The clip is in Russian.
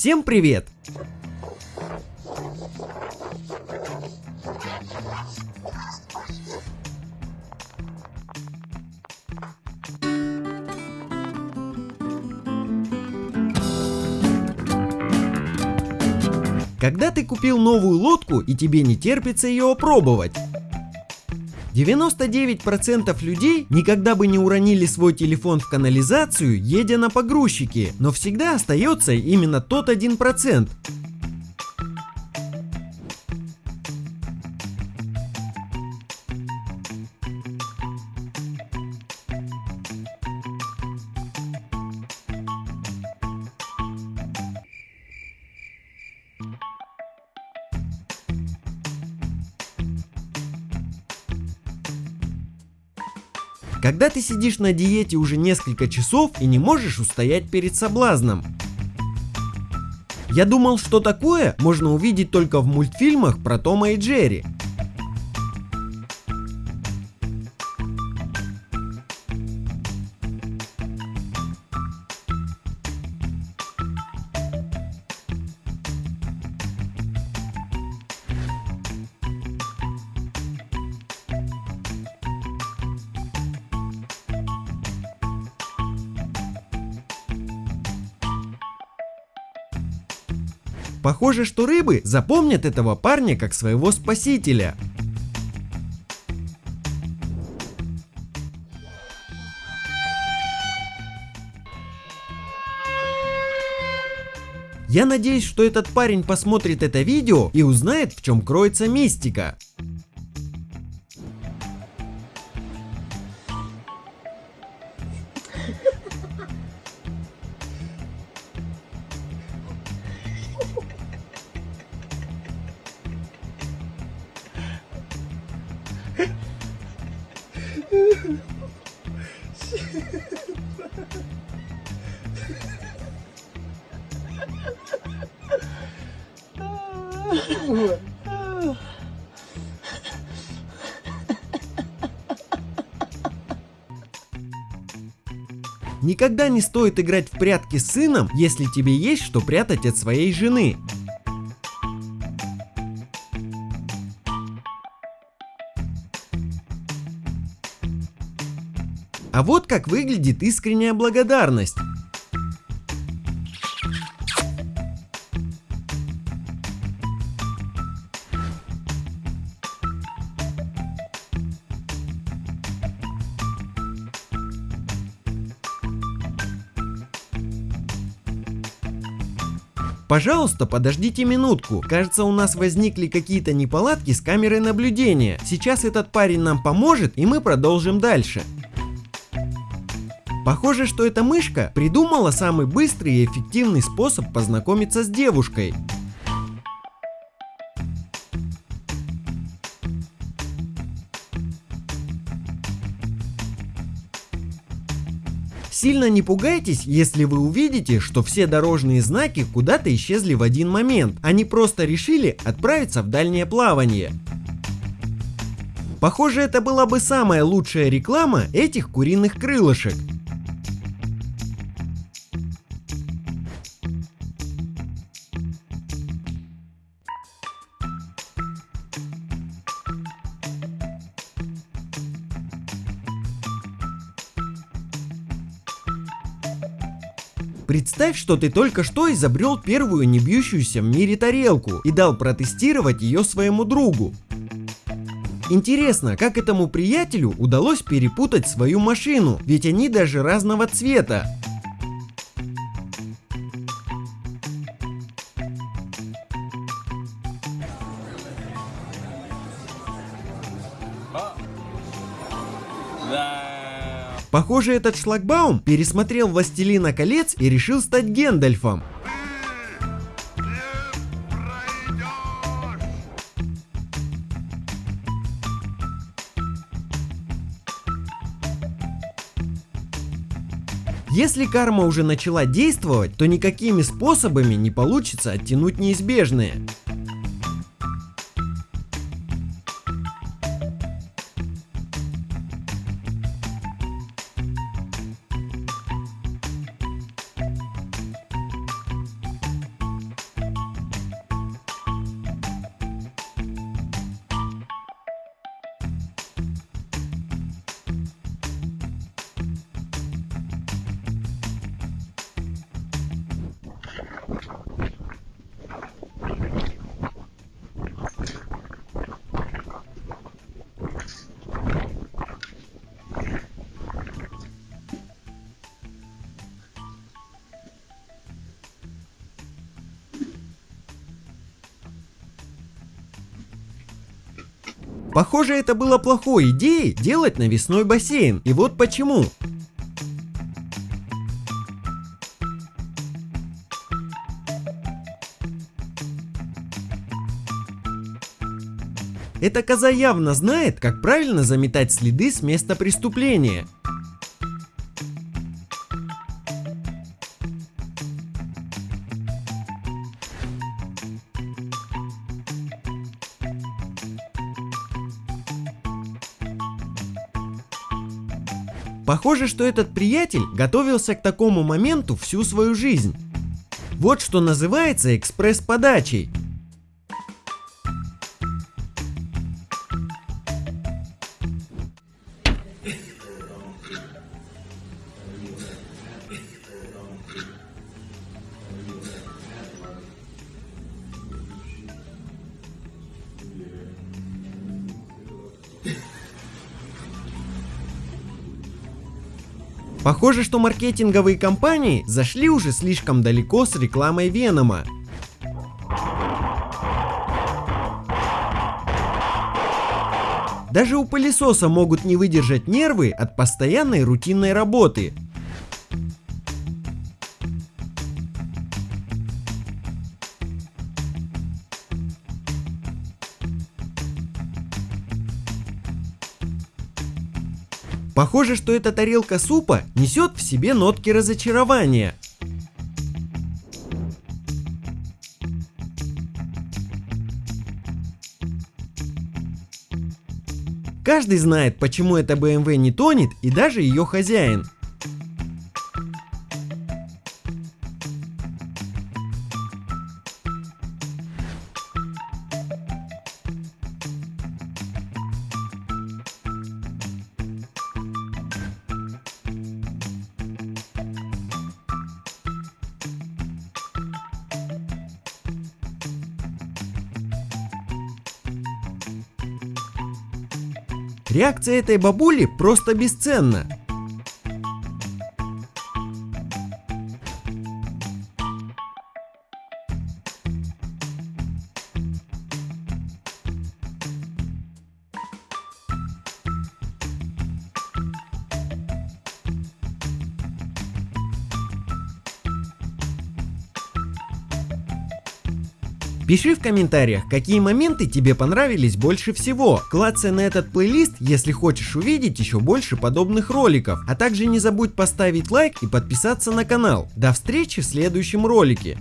Всем привет! Когда ты купил новую лодку и тебе не терпится ее опробовать? 99% людей никогда бы не уронили свой телефон в канализацию, едя на погрузчике, но всегда остается именно тот 1%. Когда ты сидишь на диете уже несколько часов и не можешь устоять перед соблазном. Я думал, что такое можно увидеть только в мультфильмах про Тома и Джерри. Похоже, что рыбы запомнят этого парня как своего спасителя. Я надеюсь, что этот парень посмотрит это видео и узнает, в чем кроется мистика. Никогда не стоит играть в прятки с сыном, если тебе есть что прятать от своей жены. А вот как выглядит искренняя благодарность. Пожалуйста, подождите минутку. Кажется, у нас возникли какие-то неполадки с камерой наблюдения. Сейчас этот парень нам поможет, и мы продолжим дальше. Похоже, что эта мышка придумала самый быстрый и эффективный способ познакомиться с девушкой. Сильно не пугайтесь, если вы увидите, что все дорожные знаки куда-то исчезли в один момент. Они просто решили отправиться в дальнее плавание. Похоже, это была бы самая лучшая реклама этих куриных крылышек. Представь, что ты только что изобрел первую не бьющуюся в мире тарелку и дал протестировать ее своему другу. Интересно, как этому приятелю удалось перепутать свою машину, ведь они даже разного цвета. Похоже, этот шлагбаум пересмотрел «Властелина колец» и решил стать Гендальфом. Если карма уже начала действовать, то никакими способами не получится оттянуть неизбежное. Похоже, это было плохой идеей делать навесной бассейн, и вот почему. Эта коза явно знает, как правильно заметать следы с места преступления. Похоже, что этот приятель готовился к такому моменту всю свою жизнь. Вот что называется экспресс-подачей. Похоже, что маркетинговые компании зашли уже слишком далеко с рекламой Венома. Даже у пылесоса могут не выдержать нервы от постоянной рутинной работы. Похоже, что эта тарелка супа несет в себе нотки разочарования. Каждый знает, почему эта BMW не тонет и даже ее хозяин. Реакция этой бабули просто бесценна. Пиши в комментариях, какие моменты тебе понравились больше всего. Клацай на этот плейлист, если хочешь увидеть еще больше подобных роликов. А также не забудь поставить лайк и подписаться на канал. До встречи в следующем ролике.